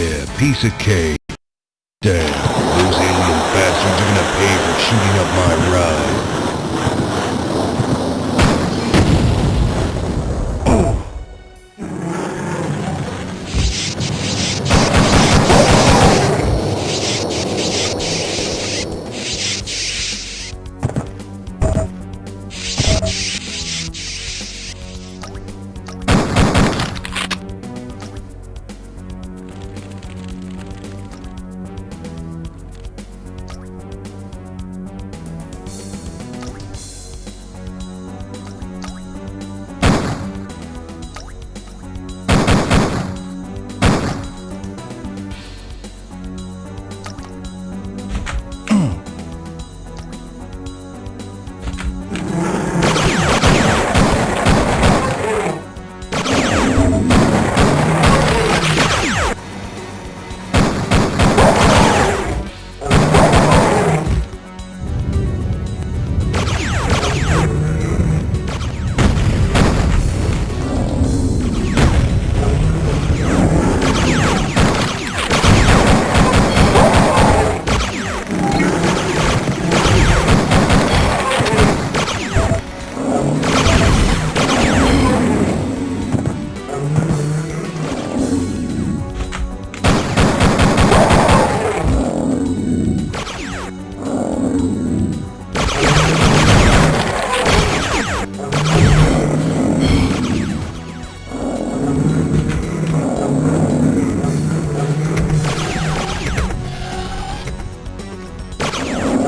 Yeah, piece of cake. Damn, those alien bastards are gonna pay for shooting up my ride.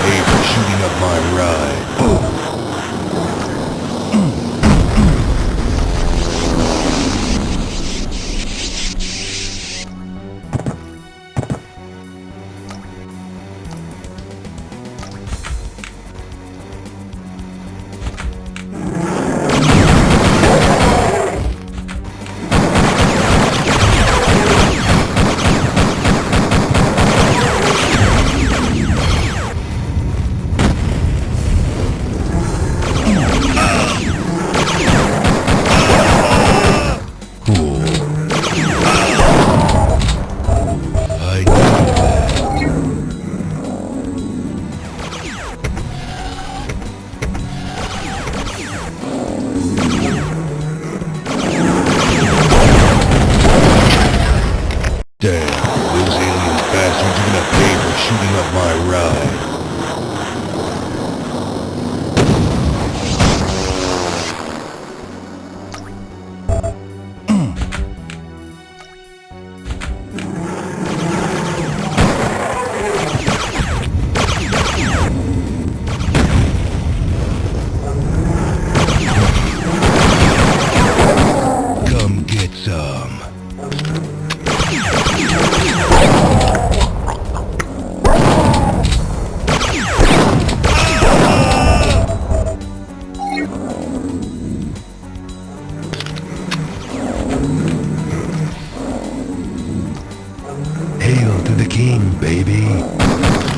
pay for shooting up my ride. Oh. Pay for shooting up my ride. Hail to the king, baby.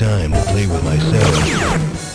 Time to play with myself.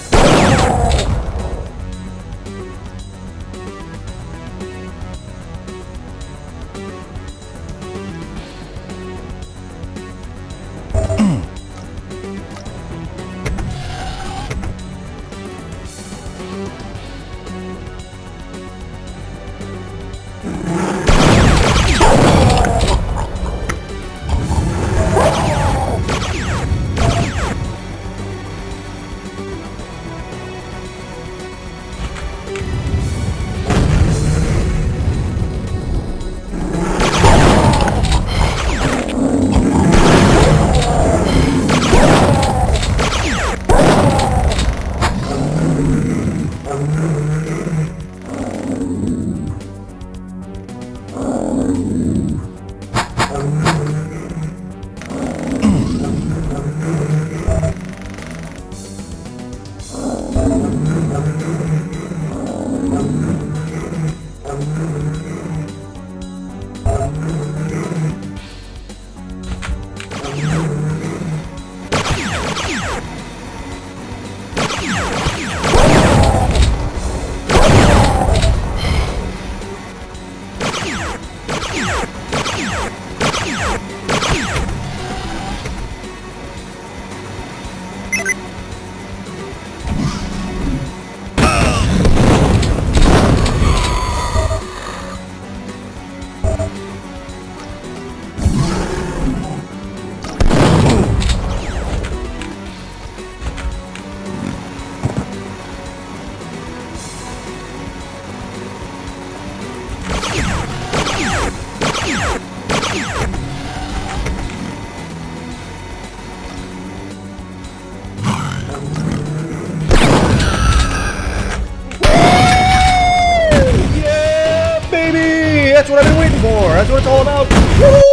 That's what I've been waiting for. That's what it's all about.